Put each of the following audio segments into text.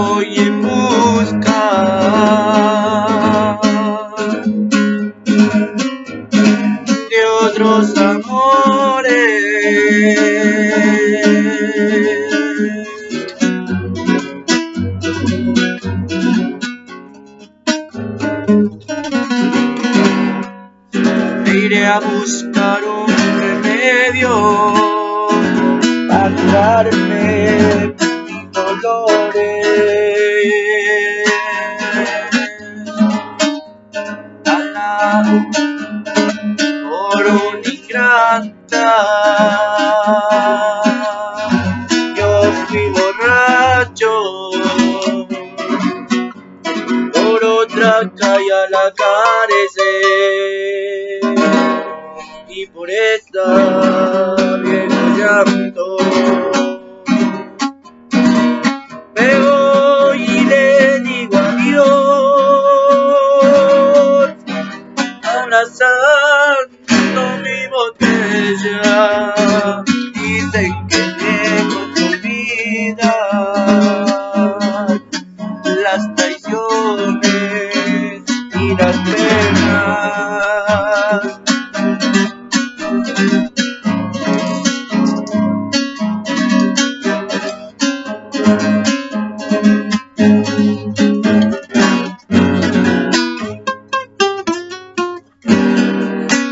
voy en busca de otros amores. Me iré a buscar un remedio para curarme mis dolores. Alado por un ingrata, yo fui borracho. Por otra calle a la carecer y por esta vieja llanto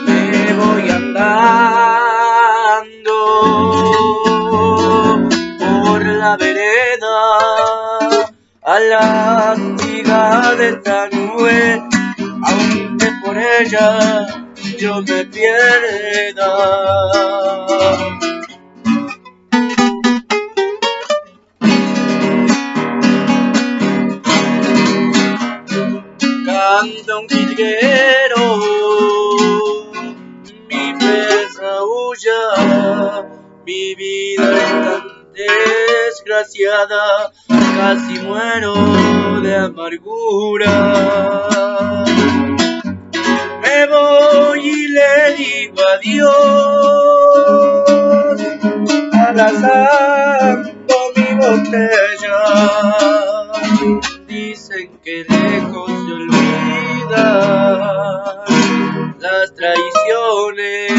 me voy andando por la vereda a la antigua de esta nube, aunque por ella yo me pierda. Un jilguero, mi pesa huya, mi vida es tan desgraciada, casi muero de amargura. Me voy y le digo adiós, abrazando mi botella. Que lejos se olvidan las traiciones.